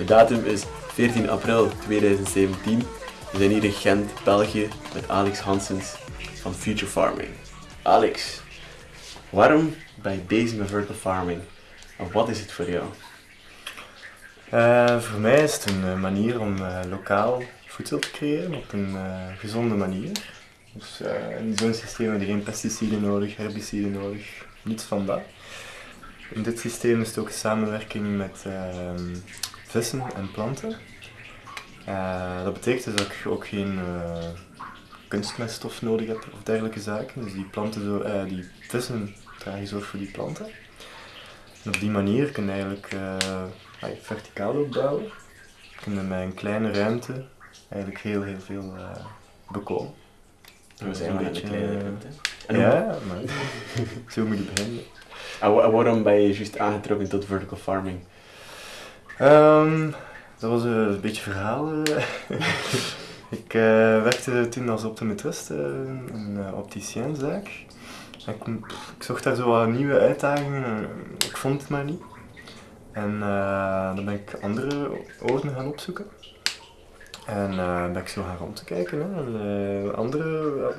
De datum is 14 april 2017. We zijn hier in Gent, België, met Alex Hansens van Future Farming. Alex, waarom ben je bezig vertical farming? En wat is het voor jou? Uh, voor mij is het een uh, manier om uh, lokaal voedsel te creëren op een gezonde manier. Dus in zo'n systeem heb je geen pesticiden nodig, herbiciden nodig, niets van dat. In dit systeem is het ook samenwerking met ehm, vissen en planten. dat betekent dus dat ik ook geen kunstmeststof nodig heb of dergelijke zaken. Dus die, planten zo, die vissen dragen zorg voor die planten. En op die manier kun je eigenlijk verticaal opbouwen. Kun je met een kleine ruimte eigenlijk heel heel veel uh, bekomen. We zijn een beetje kleine eh, ruimte. Ja, maar zo moet je beginnen. En waarom ben je juist aangetrokken tot vertical farming? Um, dat was een beetje verhaal. ik uh, werkte toen als optometrist een opticiënzaak. Ik, ik, zocht daar zo wat nieuwe uitdagingen en ik vond het maar niet. En dan ben ik andere oorden gaan opzoeken. En ben ik zo gaan rond te kijken. Hè. Andere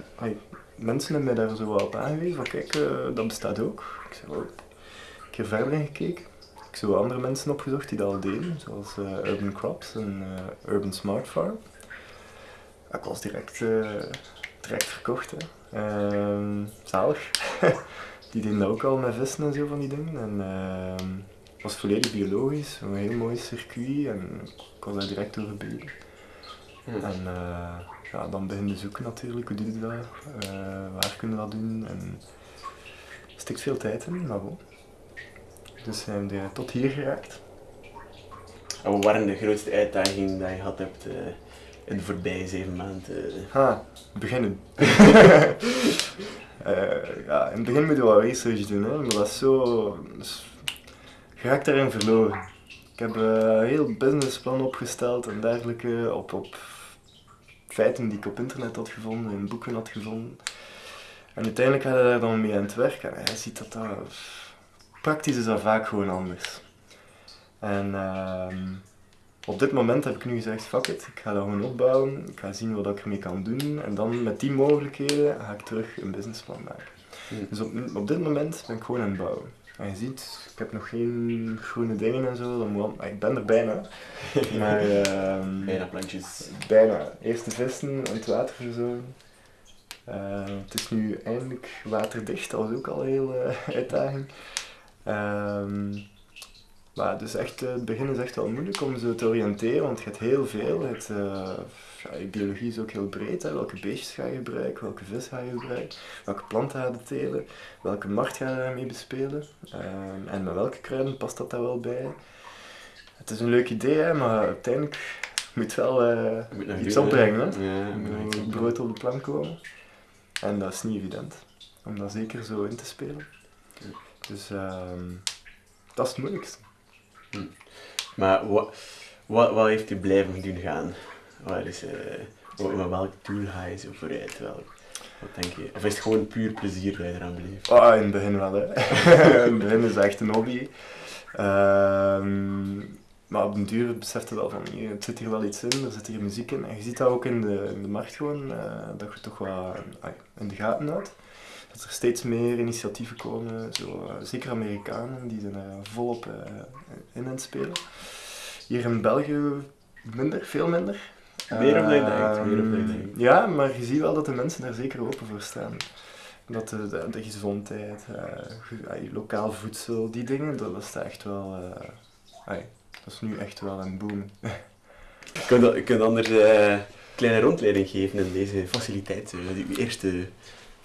mensen hebben mij daar zo wat op aangewezen kijk, dat bestaat ook. Ik heb keer verder in gekeken. Ik heb zo andere mensen opgezocht die dat al deden, zoals Urban Crops en Urban Smart Farm. Ik was direct, direct verkocht. Hè. Ehm, zalig. die deden dat ook al met vissen en zo van die dingen. En, ehm, was volledig biologisch, een heel mooi circuit en ik was daar direct door gebeten. Hmm. En ja, dan begin je zoeken natuurlijk, hoe doe je dat, waar kunnen we dat doen en er stikt veel tijd in, maar bon. Dus zijn we tot hier geraakt. En wat waren de grootste uitdagingen die je gehad hebt uh, in de voorbije zeven maanden? Ha, beginnen. ja, in het begin moet je wel research doen, hè, maar dat is zo je raakt daarin verloren. Ik heb eh, een heel businessplan opgesteld en dergelijke op, op feiten die ik op internet had gevonden, in boeken had gevonden. En uiteindelijk ga je daar dan mee aan het werk en je ziet dat dat... Praktisch is dat vaak gewoon anders. En uh, op dit moment heb ik nu gezegd, fuck it, ik ga dat gewoon opbouwen, ik ga zien wat ik ermee kan doen en dan met die mogelijkheden ga ik terug een businessplan maken. Hmm. Dus op, op dit moment ben ik gewoon aan het bouwen. En je ziet, ik heb nog geen groene dingen en zo, dan moet, ik ben er bijna. maar, uh, bijna plantjes. Bijna. Eerst de vissen en het water verzorgen. Uh, het is nu eindelijk waterdicht, dat was ook al een hele uh, uitdaging. Ehm, maar dus echt, het begin is echt wel moeilijk om zo te oriënteren, want je hebt heel veel. Het, uh, ja, biologie is ook heel breed. Hè. Welke beestjes ga je gebruiken, welke vis ga je gebruiken, welke planten ga je telen, welke markt ga je daarmee bespelen um, en met welke kruiden past dat daar wel bij. Het is een leuk idee, hè, maar uiteindelijk moet wel uh, moet iets opbrengen. Hè. Ja, moet brood op de plank komen. En dat is niet evident, om dat zeker zo in te spelen. Dus um, dat is het moeilijkste. Hm. Maar wat, wat, wat heeft u blijven doen gaan? Waar is, met welk doel ga je zo vooruit? Wel, wat denk je? Of is het gewoon puur plezier dat je eraan beleeft? Oh, in het begin wel, hè. in het begin is het echt een hobby. Um, maar op den duur beseft je wel van, er zit hier wel iets in, er zit hier muziek in. En je ziet dat ook in de, in de markt gewoon, uh, dat je toch wat in de gaten houdt. Dat er steeds meer initiatieven komen, zo, uh, zeker Amerikanen, die zijn er volop uh, in aan het spelen. Hier in België minder, veel minder. Meer of je denkt, meer of je denkt. Ja, maar je ziet wel dat de mensen daar zeker open voor staan. Dat de, de, de gezondheid, uh, lokaal voedsel, die dingen, dat, is echt wel... Uh, dat is nu echt wel een boom. je, kunt, je kunt anders uh, een kleine rondleiding geven in deze faciliteit, uw eerste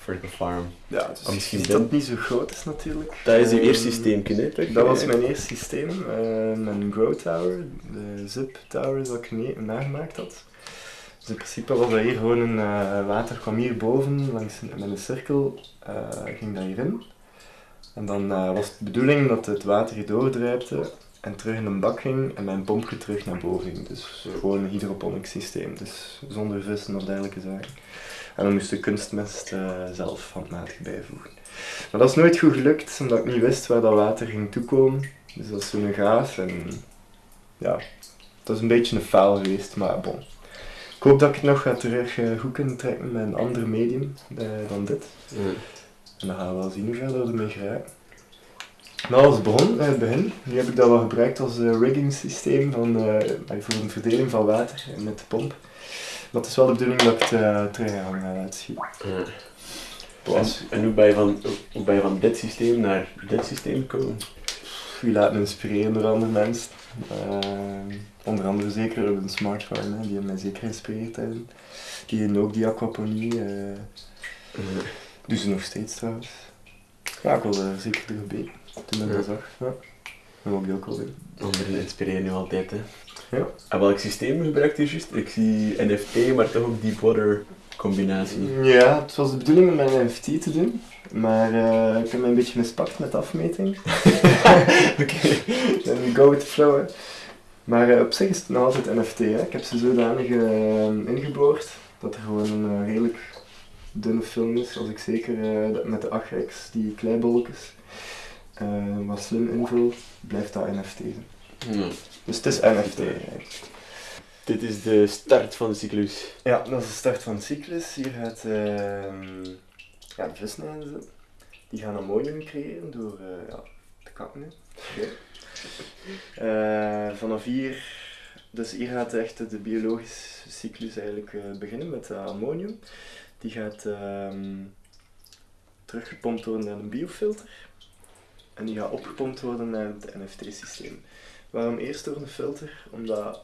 vertical farm. Ja, dus misschien dat het niet zo groot is natuurlijk. Dat is uw eerste systeem, hè? Dat was mijn eerste systeem, uh, mijn Grow Tower, de Zip Tower dat ik nagemaakt had. Dus in principe was dat hier gewoon een uh, water kwam hier boven langs met een cirkel, uh, ging dat hierin. En dan uh, was het de bedoeling dat het water hier doordrijpte en terug in een bak ging en mijn pompje terug naar boven ging. Dus gewoon een hydroponic systeem, dus zonder vissen of dergelijke zaken. En dan moest de kunstmest zelf handmatig bijvoegen. Maar dat is nooit goed gelukt, omdat ik niet wist waar dat water ging toekomen. Dus dat is zo'n gaaf en ja, dat is een beetje een faal geweest, maar bon. Ik hoop dat ik het nog ga terug eh, goed kunnen trekken met een ander medium eh, dan dit. En dan gaan we wel zien hoe ver we ermee geraken. Maar als in het begin, nu heb ik dat wel gebruikt als eh, rigging systeem van, voor een verdeling van water met de pomp. Maar het is wel de bedoeling dat ik het eh, terug ga laten schieten. Ja. En, en hoe, ben je van, hoe ben je van dit systeem naar dit systeem gekomen? Je laat me inspireren door andere mensen. Eh, onder andere zeker een smartphone, hè, die hebben mij zeker geïnspireerd hebben. Die hebben ook die aquaponie. eh doen ze nog steeds trouwens. Ja, ik er zeker door gebeten toen ik Ja. dat zag. Ja. Wel doen. Anderen inspireren je altijd, hè. Ja. En welk systeem gebruikt je juist? Ik zie NFT, maar toch ook Deepwater combinatie. Ja, het was de bedoeling om mijn NFT te doen, maar eh, ik heb me een beetje mispakt met de afmeting. Oké, dan go with the flow. hè. Maar eh, op zich is het nog altijd NFT. Hè. Ik heb ze zodanig eh, ingeboord dat er gewoon een redelijk dunne film is. Als ik zeker met de 8x, die kleibolletjes, eh, wat slim invul, blijft dat NFT. Dus het is NFT. eigenlijk. Dit is de start van de cyclus. Ja, dat is de start van de cyclus. Hier gaat ehm ja, de visnijden zitten. Die gaan ammonium creëren door eh, ja, te kakken. hè. Oké. Eh, vanaf hier, dus hier gaat echt de biologische cyclus eigenlijk eh, beginnen met ammonium. Die gaat ehm, teruggepompt worden naar een biofilter. En die gaat opgepompt worden naar het NFT-systeem. Waarom eerst door een filter? Omdat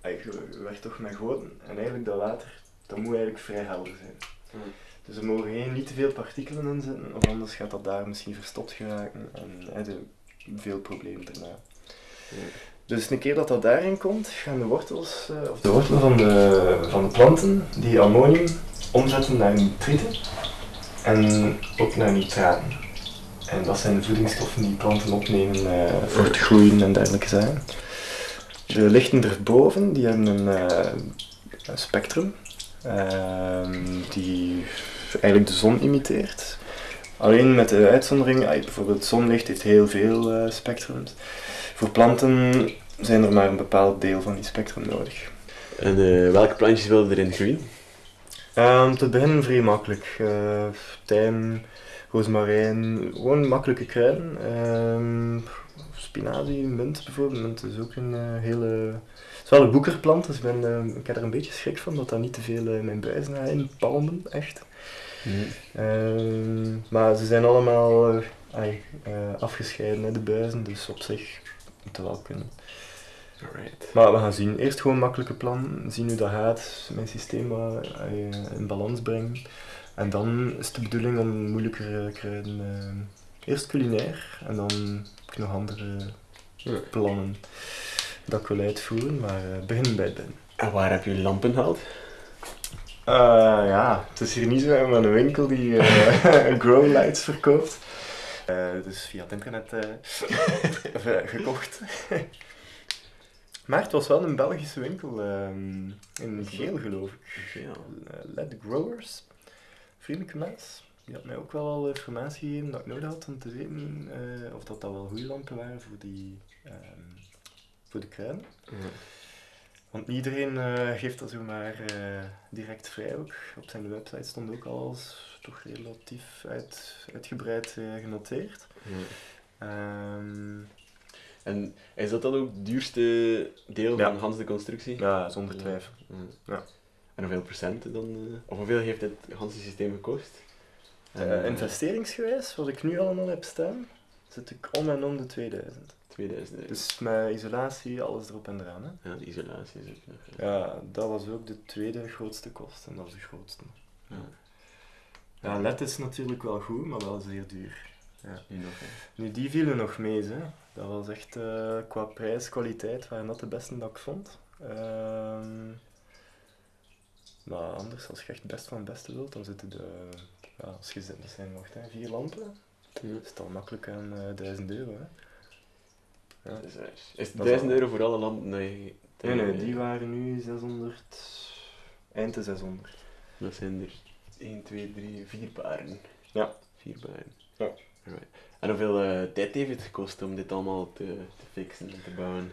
ey, je, werkt toch met goten en eigenlijk dat water, dat moet eigenlijk vrij helder zijn. Hmm. Dus er mogen geen, niet te veel partikelen in zitten, of anders gaat dat daar misschien verstopt geraken en heb je veel problemen daarna. Dus een keer dat dat daarin komt, gaan de wortels, eh, of de wortelen van de, van de planten, die ammonium omzetten naar nitrieten en ook naar nitraten. En dat zijn de voedingsstoffen die planten opnemen eh, voor het groeien en dergelijke zaken. De lichten erboven, die hebben een, eh, een spectrum ehm, die eigenlijk de zon imiteert. Alleen met de uitzondering, ah, bijvoorbeeld zonlicht heeft heel veel eh, spectrums. Voor planten zijn er maar een bepaald deel van die spectrum nodig. En eh, welke plantjes wil je erin groeien? Ehm, te beginnen vrij makkelijk. Eh tijm, rozemarijn, gewoon makkelijke kruiden. Ehm, spinazie, munt bijvoorbeeld. Munt is ook een eh, hele... Het is wel een boekerplant, dus ik, ben, eh, ik heb er een beetje schrik van dat dat niet te veel in mijn buis gaat inpalmen, echt. Ehm, maar ze zijn allemaal ai, afgescheiden, hè, de buizen, dus op zich moet wel kunnen. Alright. Maar we gaan zien. Eerst gewoon makkelijke plan, zien hoe dat gaat, mijn systeem eh, in balans brengen. En dan is de bedoeling om moeilijkere kruiden, eh, eerst culinair en dan heb ik nog andere plannen dat ik wil uitvoeren, maar eh beginnen bij het begin. En waar heb je lampen gehaald? Eh, ja, het is hier niet zo maar een winkel die eh grow lights verkoopt. Eh, dus via het internet gekocht. Maar het was wel een Belgische winkel, ehm, in Geel geloof ik. Ja. Eh, Led Growers, vriendelijke mens. Die had mij ook wel al informatie gegeven dat ik nodig had om te weten eh, of dat, dat wel goede lampen waren voor, die, ehm, voor de kruiden. Want niet iedereen eh, geeft dat zomaar eh direct vrij ook. Op zijn website stond ook al als toch relatief uit, uitgebreid genoteerd. Ehm, En is dat dan ook het duurste deel Ja. van Hans de constructie? ja, zonder twijfel. Ja. Ja. En hoeveel procent dan? eh, of hoeveel heeft het Hans systeem gekost? Eh, eh, investeringsgewijs, wat ik nu allemaal heb staan, zit ik om en om de 2000. 2000 euro. Dus met isolatie, alles erop en eraan. Hè? Ja, de isolatie is ook nog. Ja, dat was ook de tweede grootste kost en dat is de grootste. ja. Ja, LED is natuurlijk wel goed, maar wel zeer duur. Nu nog, hè. Nu, die vielen nog mee, hè. Dat was echt, eh, qua prijs, kwaliteit, waren dat de beste dat ik vond. Ehm, maar anders, als je echt best van het beste wilt, dan zitten de, ja, als je zit, dat zijn nog hè, vier lampen, Ja. is het al makkelijk aan eh 1000 euro. Hè. Ja. Is het Dat 1000 is euro voor alle lampen? Nee, Nee, nee, die waren nu 600, eind de 600. Dat zijn er 1, 2, 3, 4 paren. Ja. 4 paren. Ja. En hoeveel eh, tijd heeft het gekost om dit allemaal te, te fixen en te bouwen?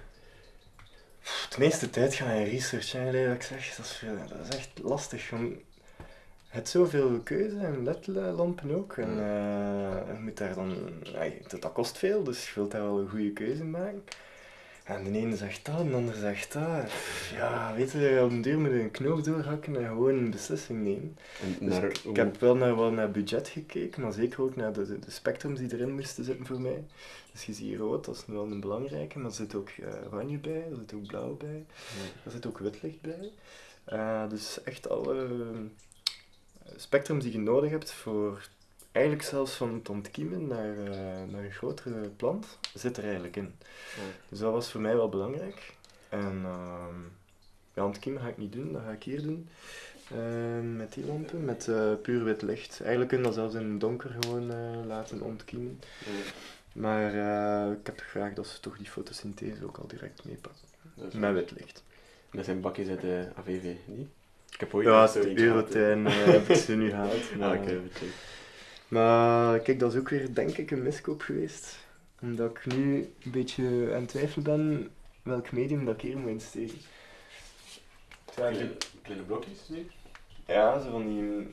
de meeste tijd ga je research, hè, dat ik zeg. Dat is, veel- dat is echt lastig. Je hebt zoveel keuze en ledlampen ook. En eh, je moet daar dan, dat kost veel, dus je wilt daar wel een goede keuze maken. En de ene zegt dat, en de ander zegt dat. Ja, weet je, op een duur moet je een knoop doorhakken en gewoon een beslissing nemen. En Dus ik, heb wel naar, wel naar budget gekeken, maar zeker ook naar de, de, de spectrums die erin moesten zitten voor mij. Dus je ziet rood, dat is wel een belangrijke, maar er zit ook eh, oranje bij, er zit ook blauw bij, er zit ook wit licht bij. Eh, dus echt alle eh, spectrums die je nodig hebt voor eigenlijk zelfs van het ontkiemen naar, eh, naar een grotere plant, zit er eigenlijk in. Dus dat was voor mij wel belangrijk. En ehm ja, ontkiemen ga ik niet doen, dat ga ik hier doen. Ehm, met die lampen, met eh, puur wit licht. Eigenlijk kun je dat zelfs in het donker gewoon eh, laten ontkiemen. Maar ik heb graag dat ze toch die fotosynthese ook al direct meepakken. Met wit licht. Dat zijn bakjes uit de AVV, niet? Ik heb ooit Ja, het. Eurotuin heb ik ze nu gehaald. Ah, Maar, weet je. Maar kijk, dat is ook weer denk ik een miskoop geweest. Omdat ik nu een beetje aan het twijfelen ben welk medium dat ik hier moet insteken. Kleine, kleine blokjes, nee? Ja, zo van die uh,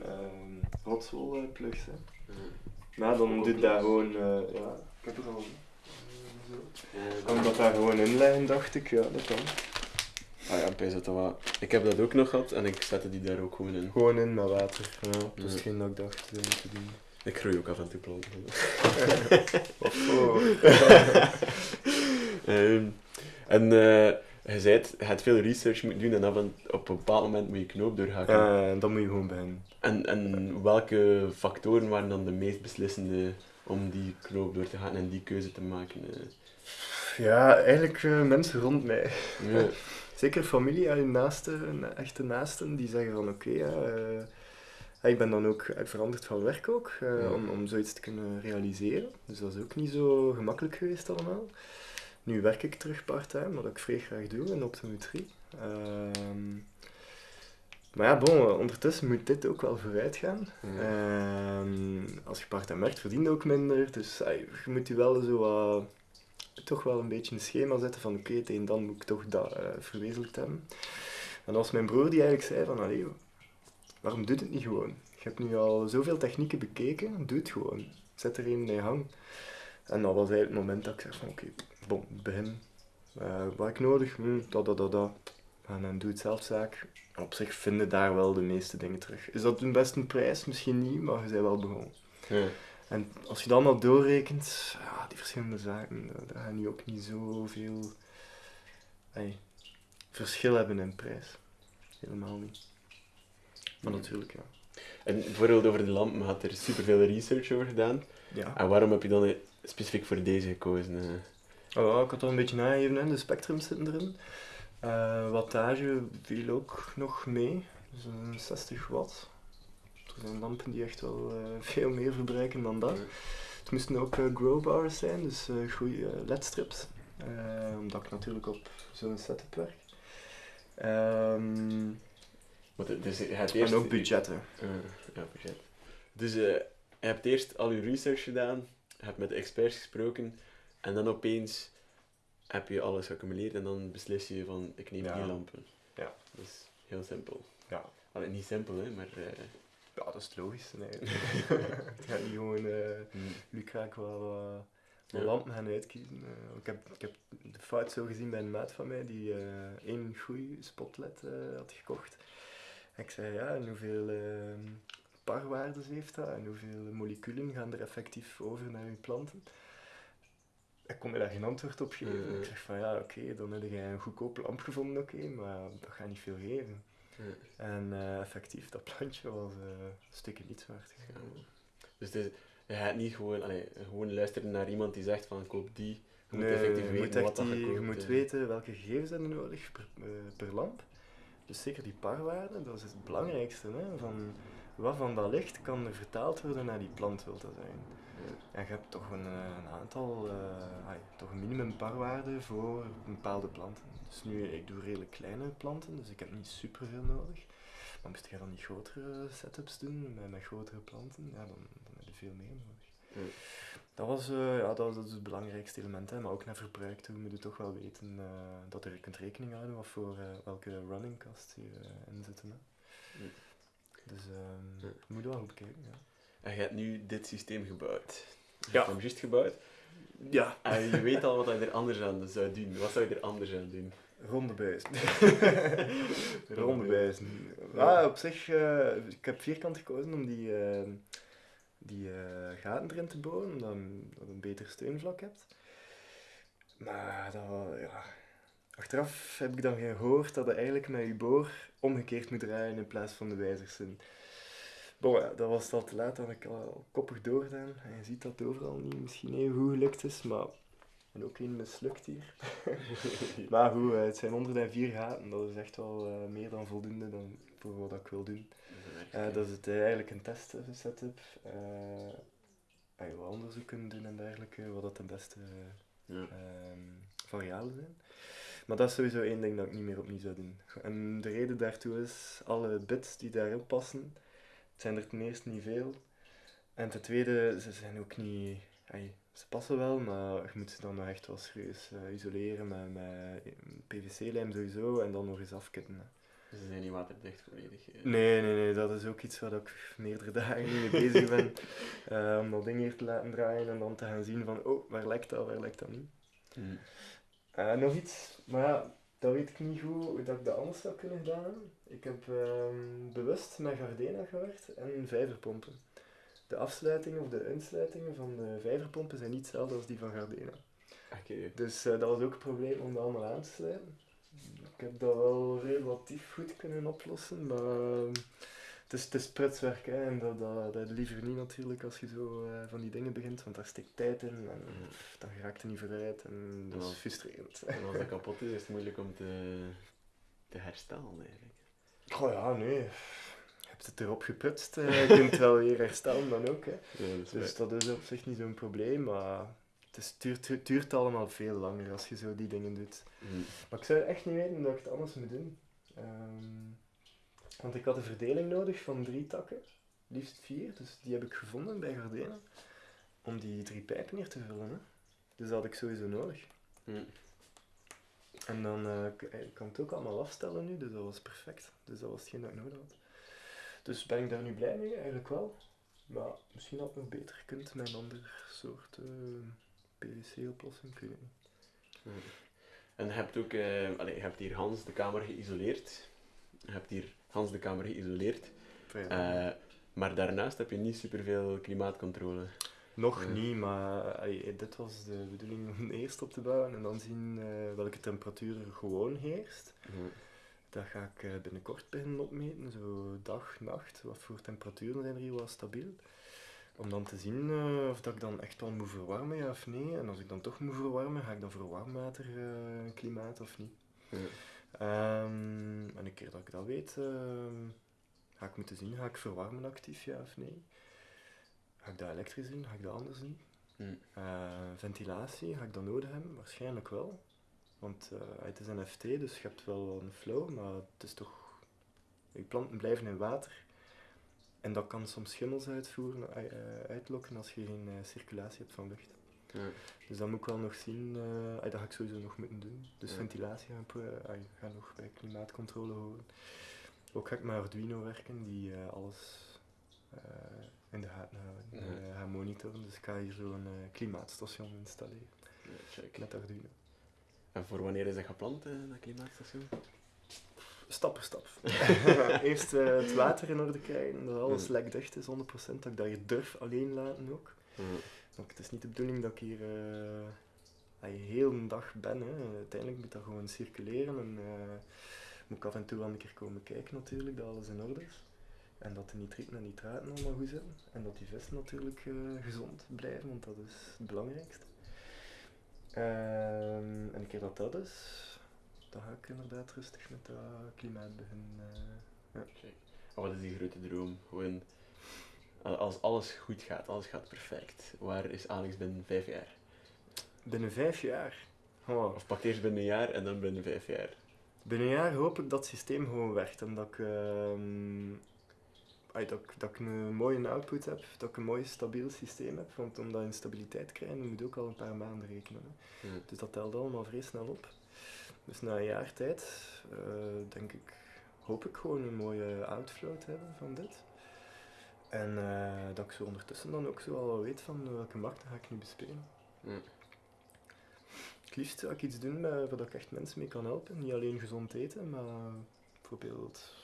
rotswolplugs. Hè. Maar dan doe ik dat gewoon, eh, ja, ik heb het al. Zo. Kan ik dat daar gewoon inleggen, dacht ik, ja, dat kan. Ah ja, bij dat wel. Ik heb dat ook nog gehad en ik zette die daar ook gewoon in. Gewoon in met water. Ja, dat is hetgeen dat ik dacht eh, te doen. Ik groei ook af en toe planten. Oh. Ehm, en eh, je zei het, je hebt veel research moeten doen en en op een bepaald moment moet je knoop doorhakken. Eh, dan moet je gewoon beginnen. En, en welke factoren waren dan de meest beslissende om die knoop door te gaan en die keuze te maken? eh? Ja, eigenlijk mensen rond mij. Ja. Zeker familie en naasten, echte naasten, die zeggen van oké, ja, eh, ja, ik ben dan ook veranderd van werk ook, eh, om, om zoiets te kunnen realiseren. Dus dat is ook niet zo gemakkelijk geweest allemaal. Nu werk ik terug part-time, wat ik vrij graag doe in optometrie. Ehm, maar ja, bon, ondertussen moet dit ook wel vooruit gaan. Ja. Ehm, als je part-time werkt, verdien je ook minder. Dus je moet je wel zo toch wel een beetje een schema zetten van oké, tegen dan moet ik toch dat eh, verwezenlijkt hebben. En was mijn broer die eigenlijk zei van, allee, waarom doe je het niet gewoon? Je hebt nu al zoveel technieken bekeken, doe het gewoon. Zet er een in hang. En dat was eigenlijk het moment dat ik zei van oké, bon, begin. Eh, wat heb ik nodig? Hm, dat, dat, dat, dat. En dan doe het zelfzaak. En op zich vinden daar wel de meeste dingen terug. Is dat een beste prijs? Misschien niet, maar je bent wel begonnen. Ja. En als je dan al doorrekent, ja, die verschillende zaken, daar- daar gaan nu ook niet zoveel ey, verschil hebben in prijs. Helemaal niet. Maar natuurlijk, ja. En bijvoorbeeld over de lampen had er superveel research over gedaan. Ja, En waarom heb je dan eh, specifiek voor deze gekozen? eh? Oh, ik had al een beetje nagegeven, hè. de spectrums zitten erin. Eh, wattage viel ook nog mee, dus een 60 watt. Er zijn lampen die echt wel eh, veel meer verbruiken dan dat. Het moesten ook eh, growbars zijn, dus eh goede ledstrips. Eh, omdat ik natuurlijk op zo'n setup werk. Ehm, Want het- dus je hebt eerst... en ook budgetten. Eh, ja, budget. Dus eh, je hebt eerst al je research gedaan, je hebt met de experts gesproken en dan opeens heb je alles geaccumuleerd en dan beslis je van ik neem Ja. die lampen. Ja. Dat is heel simpel. Ja. Allee, niet simpel, hè, maar... eh, ja, dat is logischste eigenlijk. het gaat niet gewoon mm, lucraak wat, wat, wat Ja. lampen gaan uitkiezen. Ik, heb, ik heb de fout zo gezien bij een maat van mij die één goede spotlight eh, had gekocht. Ik zei ja, en hoeveel eh parwaardes heeft dat en hoeveel moleculen gaan er effectief over naar uw planten? Ik kon me daar geen antwoord op geven. Mhm. Ik zeg van ja, oké, dan heb je een goedkope lamp gevonden, oké, maar dat gaat niet veel geven. ja. En eh, effectief, dat plantje was eh stukken niet waard gegaan. Dus het is- je gaat niet gewoon, allee, gewoon luisteren naar iemand die zegt van koop die. Je moet Nee, effectief je weten moet, wat die- je moet weten welke gegevens zijn er nodig per, eh, per lamp. Dus zeker die parwaarde, dat is het belangrijkste. Hè? Van, wat van dat licht kan er vertaald worden naar die plant wil te zijn. En je hebt toch een, eh, een aantal, ai, toch een minimum parwaarde voor bepaalde planten. Dus nu, ik doe redelijk kleine planten, dus ik heb niet superveel nodig. Maar moest je dan die grotere setups doen, met, met grotere planten, ja, dan, dan heb je veel meer nodig. Ja. Dat was, eh, ja, dat was dat is het belangrijkste element, hè. maar ook naar verbruik toe moet je toch wel weten eh, dat je kunt rekening houden wat voor eh, welke running costs hierin zitten. Hè. Dus ehm Ja. je moet wel goed kijken. Ja. En je hebt nu dit systeem gebouwd. Je Ja. hebt hem juist gebouwd. ja. En je weet al wat je er anders aan zou doen. Wat zou je er anders aan doen? Ronde buizen. Ronde buizen. Ja. Ah, op zich, ik heb vierkant gekozen om die, eh, die eh, gaten erin te boren, omdat je een beter steunvlak hebt. Maar dat, ja. achteraf heb ik dan gehoord dat je eigenlijk met je boor omgekeerd moet draaien in plaats van de wijzerszin. Bon, dat was al te laat, dat ik al koppig doorgedaan. En je ziet dat het overal niet misschien even goed gelukt is, maar en ook één mislukt hier. Maar goed, eh, het zijn 104 gaten, dat is echt wel eh, meer dan voldoende dan voor wat ik wil doen. Eh, dat is het, eigenlijk een test eh, setup. eh en je wat onderzoek kunnen doen en dergelijke, wat dat de beste Ja. ehm, variabelen zijn. Maar dat is sowieso één ding dat ik niet meer opnieuw zou doen. En de reden daartoe is, alle bits die daarin passen, het zijn er ten eerste niet veel. En ten tweede, ze zijn ook niet... ey, ze passen wel, maar je moet ze dan nog echt wel serieus eh, isoleren met, met PVC-lijm sowieso en dan nog eens afkitten. hè. Dus ze zijn niet waterdicht volledig. eh. Nee, nee, nee, dat is ook iets waar ik meerdere dagen mee bezig ben. Eh, om dat ding hier te laten draaien en dan te gaan zien van, oh, waar lekt dat, waar lekt dat niet. Hm. Nog iets, maar ja, dat weet ik niet goed hoe dat ik dat anders zou kunnen gedaan hebben. Ik heb ehm, bewust met Gardena gewerkt en vijverpompen. De afsluitingen of de uitsluitingen van de vijverpompen zijn niet hetzelfde als die van Gardena. Oké. Dus eh, dat was ook een probleem om dat allemaal aan te sluiten. Ik heb dat wel relatief goed kunnen oplossen, maar ehm, het is, het is prutswerk hè, en dat, dat, dat liever niet natuurlijk als je zo eh, van die dingen begint, want daar steekt tijd in en Mhm. pff, dan raakt er niet vooruit en dat is Ja. frustrerend. En als dat kapot is, is het moeilijk om te, te herstellen eigenlijk. Oh ja, nee. Hebt het erop geprutst, eh, je kunt het wel weer herstellen dan ook. Hè. Ja, dat is Dus dat is op zich niet zo'n probleem, maar het is, duurt, duurt allemaal veel langer als je zo die dingen doet. Hm. Maar ik zou echt niet weten dat ik het anders moet doen. Ehm, want ik had een verdeling nodig van drie takken, liefst vier, dus die heb ik gevonden bij Gardena, om die drie pijpen hier te vullen. Hè. Dus dat had ik sowieso nodig. Hm. En dan eh, ik kan het ook allemaal afstellen nu, dus dat was perfect. Dus dat was hetgeen dat ik nodig had. Dus ben ik daar nu blij mee? Eigenlijk wel. Maar misschien had het nog beter gekund met een ander soort eh, PVC-oplossing, ik weet het niet. Hm. En je hebt ook, eh, allee, je hebt hier Hans de kamer geïsoleerd. Je hebt hier Hans de kamer geïsoleerd. Eh, maar daarnaast heb je niet superveel klimaatcontrole. Nog niet, maar allee, dit was de bedoeling om eerst op te bouwen en dan zien eh, welke temperatuur er gewoon heerst. Dat ga ik eh, binnenkort beginnen opmeten, zo dag, nacht. Wat voor temperaturen zijn er hier wel stabiel? Om dan te zien eh, of dat ik dan echt wel moet verwarmen, ja of nee. En als ik dan toch moet verwarmen, ga ik dan voor warmwater eh, klimaat of niet? Ja. Ehm, en een keer dat ik dat weet, ehm, ga ik moeten zien, ga ik verwarmen actief, ja of nee? Ga ik dat elektrisch doen, ga ik dat anders doen? Hm. Ventilatie, ga ik dat nodig hebben? Waarschijnlijk wel. Want eh, het is een FT, dus je hebt wel een flow, maar het is toch... Je planten blijven in water. En dat kan soms schimmels uitvoeren, eh, eh, uitlokken als je geen circulatie hebt van lucht. Ja. Dus dat moet ik wel nog zien, ah, dat ga ik sowieso nog moeten doen. Dus Ja. ventilatie gaan ah, ga nog bij klimaatcontrole horen. Ook ga ik met Arduino werken, die alles in de gaten houden, Ja. gaan monitoren. Dus ik ga hier zo'n klimaatstation installeren met Arduino. En voor wanneer is dat gepland, eh, dat klimaatstation? Stap per stap. Eerst eh, het water in orde krijgen, dat alles Ja. lekdicht is, 100%. Dat ik dat je durf alleen laten ook. Want het is niet de bedoeling dat ik hier eh dat je heel een dag ben. Hè. Uiteindelijk moet dat gewoon circuleren en moet ik af en toe wel een keer komen kijken natuurlijk, dat alles in orde is. En dat de nitrieten en nitraten allemaal goed zitten. En dat die vissen natuurlijk gezond blijven, want dat is het belangrijkste. Ehm, en een keer dat dat is, dan ga ik inderdaad rustig met dat klimaat beginnen. eh. En wat is die grote droom? Gewoon, als alles goed gaat, alles gaat perfect, waar is Alex binnen vijf jaar? binnen vijf jaar. Oh, Of pak eerst binnen een jaar en dan binnen vijf jaar. Binnen een jaar hoop ik dat het systeem gewoon werkt en dat ik... ehm, ay, dat, ik- dat ik een mooie output heb, dat ik een mooi stabiel systeem heb. Want om dat in stabiliteit te krijgen, moet je ook al een paar maanden rekenen. Hè. Ja. Dus dat telt allemaal vrij snel op. Dus na een jaar tijd, eh, denk ik, hoop ik gewoon een mooie outflow te hebben van dit. En eh, dat ik zo ondertussen dan ook zo al wel weet van welke markten ga ik nu bespelen. Ja. Het liefst zou ik iets doen waar, ik echt mensen mee kan helpen. Niet alleen gezond eten, maar bijvoorbeeld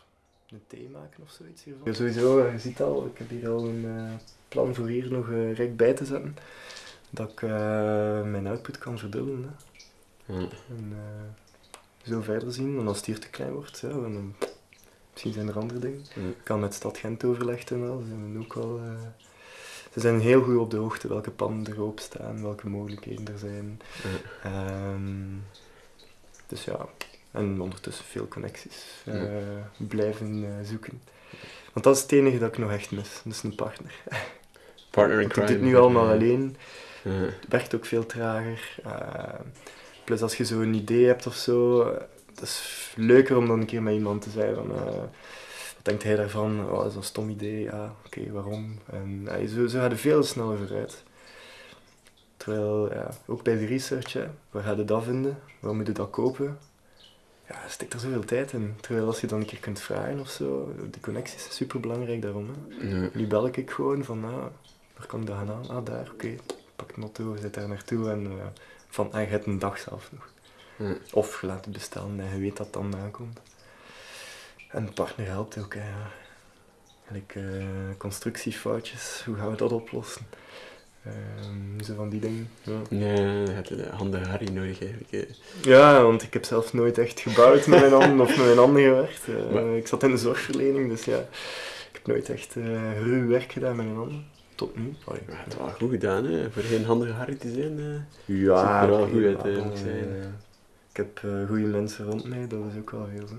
een thee maken of zoiets hiervan. Ja, sowieso, eh, je ziet al, ik heb hier al een eh, plan voor hier nog eh, rijk bij te zetten. Dat ik eh, mijn output kan verdubbelen. Hè. En eh, zo verder zien. En als het hier te klein wordt, ja, dan, misschien zijn er andere dingen. Ik kan met Stad Gent overlegd en al. Ze zijn ook al... eh, ze zijn heel goed op de hoogte welke panden er openstaan, welke mogelijkheden er zijn. Ja. Ehm, dus ja, en ondertussen veel connecties eh, Ja. blijven eh, zoeken. Want dat is het enige dat ik nog echt mis, dat is een partner. Partner in Want ik crime. doe het nu allemaal Ja. alleen, Ja. het werkt ook veel trager. eh, plus als je zo'n idee hebt of zo, het is leuker om dan een keer met iemand te zijn van... wat denkt hij daarvan? Oh, dat is een stom idee. Ja, oké, waarom? En zo, zo gaat het veel sneller vooruit. Terwijl, ja, ook bij de research, hè, waar ga je dat vinden? Waar moet je dat kopen? Ja, steekt er zoveel tijd in. Terwijl als je dan een keer kunt vragen of zo, de connectie is super belangrijk daarom. Hè. Nu bel ik gewoon van, ah, waar kan ik dat gaan halen? Ah, daar, oké. Pak een auto, zit daar naartoe en eh, van, ah, je hebt een dag zelf nog. Of je laat het bestellen en je weet dat het dan aankomt. En de partner helpt ook, hè. ja. Eh, constructiefoutjes, hoe gaan we dat oplossen? Ehm, zo van die dingen. Ja. Ja, je handige Harry nodig eigenlijk. hè. ja, want ik heb zelf nooit echt gebouwd met mijn handen of met mijn handen gewerkt. Eh, Maar- Ik zat in de zorgverlening, dus ja, ik heb nooit echt eh ruw werk gedaan met mijn handen. Tot nu. Allee. Je hebt het wel goed gedaan, hè. Voor geen handige Harry te zijn. eh. Ja, er wel goed moet ik eh, heb eh goede mensen rond mij, dat is ook wel veel. Hè.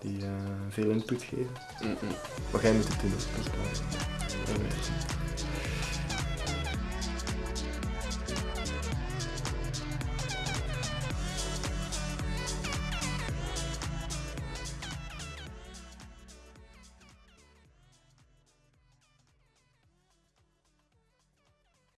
Die eh, veel input geven. Mm, mm. Maar jij moet het doen, dat is belangrijk.